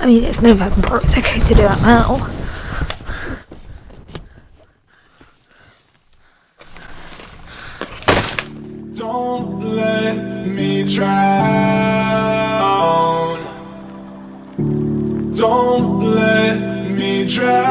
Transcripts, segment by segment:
I mean, it's November. It's okay to do that now. Don't let me drown. Don't let me drown.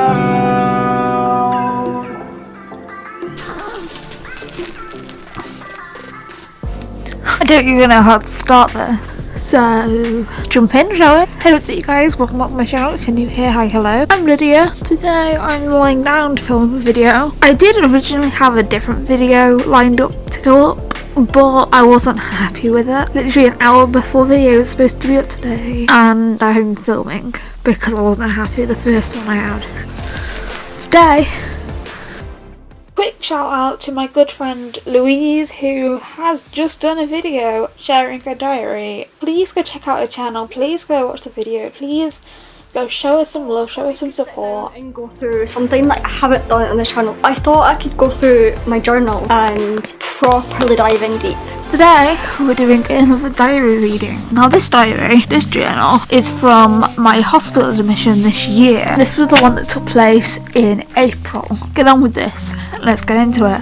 Don't even know how to start this. So, jump in, shall we? Hey, what's up, you guys? Welcome back to my channel. If you're new here, hi, hello. I'm Lydia. Today, I'm lying down to film a video. I did originally have a different video lined up to go up, but I wasn't happy with it. Literally an hour before the video was supposed to be up today, and I'm filming because I wasn't happy with the first one I had. Today, quick shout out to my good friend Louise who has just done a video sharing her diary. Please go check out her channel, please go watch the video, please go show her some love, show her some support. and go through something that I haven't done on the channel. I thought I could go through my journal and properly dive in deep. Today we're doing another diary reading. Now this diary, this journal, is from my hospital admission this year. This was the one that took place in April. Get on with this. Let's get into it.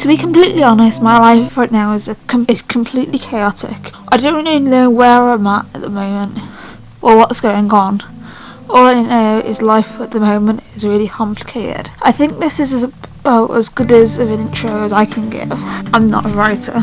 To be completely honest, my life right now is com- is completely chaotic. I don't really know where I'm at at the moment or what's going on. All I know is life at the moment is really complicated. I think this is as, well, as good as of an intro as I can give. I'm not a writer.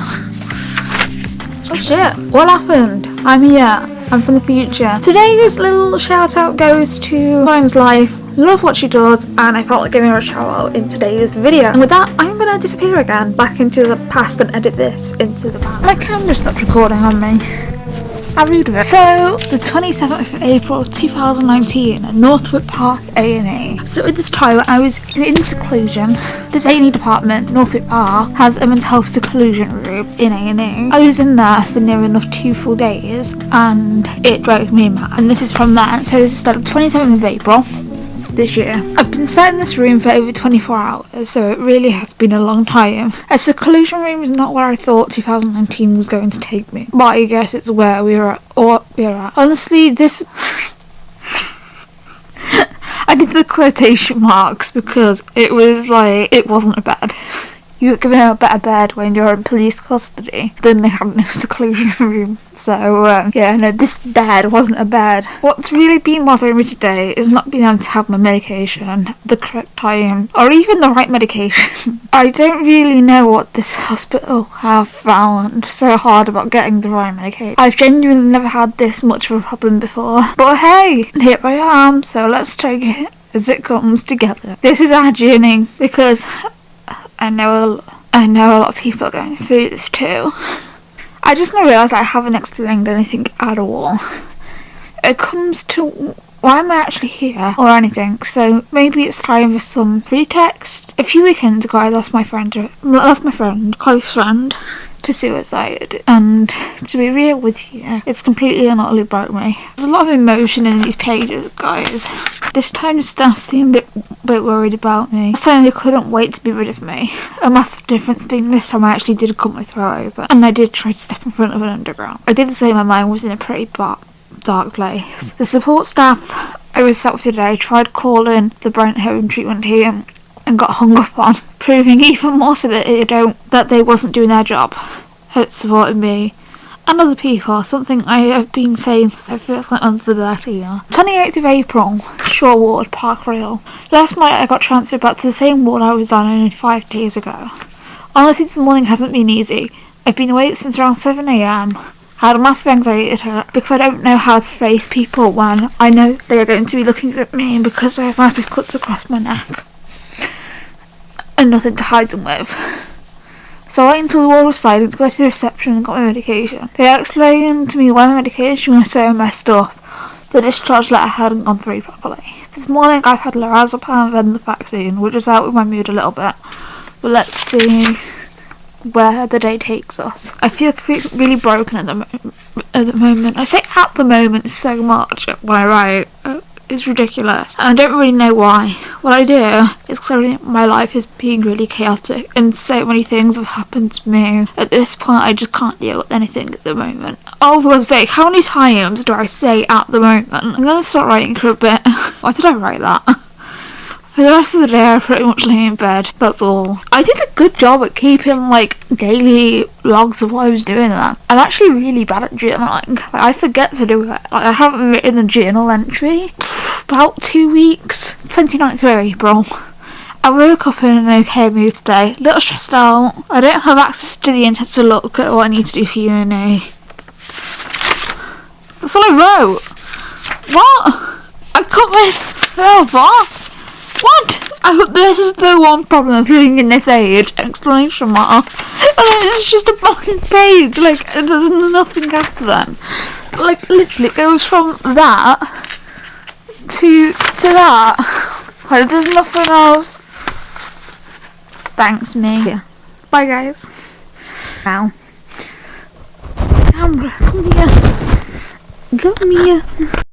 Oh shit, what happened? I'm here. I'm from the future. Today's little shout out goes to Lauren's life. Love what she does, and I felt like giving her a shout out in today's video. And with that, I'm gonna disappear again back into the past and edit this into the past. My camera stopped recording on me. How rude of it. So, the 27th of April 2019 at Northwick Park A&E. So at this time I was in seclusion. This A&E department, Northwick Park, has a mental health seclusion room in A&E. I was in there for near enough two full days and it drove me mad. And this is from that. So this is the 27th of April this year. I've been sat in this room for over 24 hours, so it really has been a long time. A seclusion room is not where I thought 2019 was going to take me, but I guess it's where we are or we're at. Honestly, this. I did the quotation marks because it was like, it wasn't a bed. You get given a better bed when you're in police custody than they have in a seclusion room. So, um, yeah, no, this bed wasn't a bed. What's really been bothering me today is not being able to have my medication the correct time or even the right medication. I don't really know what this hospital have found so hard about getting the right medication. I've genuinely never had this much of a problem before. But hey, here I am, so let's take it as it comes together. This is our journey because I know a, I know a lot of people are going through this too. I just now realised I haven't explained anything at all. It comes to why am I actually here or anything, so maybe it's time for some pretext. A few weekends ago I lost my friend lost my friend, close friend to suicide. And to be real with you it's completely and utterly broke me. There's a lot of emotion in these pages guys. This time the staff seemed a bit, bit worried about me. Saying they couldn't wait to be rid of me. A massive difference being this time I actually did cut my throat open and I did try to step in front of an underground. I did say my mind was in a pretty dark dark place. The support staff I was with today tried calling the Brent Home treatment team and got hung up on, proving even more so that they don't that they wasn't doing their job at supporting me and other people, something I have been saying since I first went onto the letter year. 28th of April, Shaw Ward, Park Royal. Last night I got transferred back to the same ward I was on only five days ago. Honestly, this morning hasn't been easy. I've been awake since around 7am. I had a massive anxiety attack because I don't know how to face people when I know they are going to be looking at me because I have massive cuts across my neck and nothing to hide them with. So I went into the wall of silence, got to the reception and got my medication. They explained to me why my medication was so messed up. The discharge letter hadn't gone through properly. This morning I've had lorazepam and the vaccine, which has helped with my mood a little bit. But let's see where the day takes us. I feel really broken at the, at the moment. I say at the moment so much when I write. Uh, It's ridiculous. And I don't really know why. What I do is because my life is being really chaotic and so many things have happened to me. At this point, I just can't deal with anything at the moment. Oh, for God's sake, how many times do I say at the moment? I'm gonna start writing for a bit. Why did I write that? For the rest of the day, I pretty much lay in bed. That's all. I did a good job at keeping like daily logs of what I was doing. That I'm actually really bad at journaling. Like, I forget to do it. Like, I haven't written a journal entry about two weeks. 29th of April. I woke up in an okay mood today. A little stressed out. I don't have access to the internet to look at what I need to do for uni. That's all I wrote. What? I cut myself off. What? I hope this is the one problem of living in this age! Exclamation mark. And then it's just a blank page. Like there's nothing after that. Like literally, it goes from that to to that. Like there's nothing else. Thanks, me. Bye, guys. Now. Camera, come here. Come here.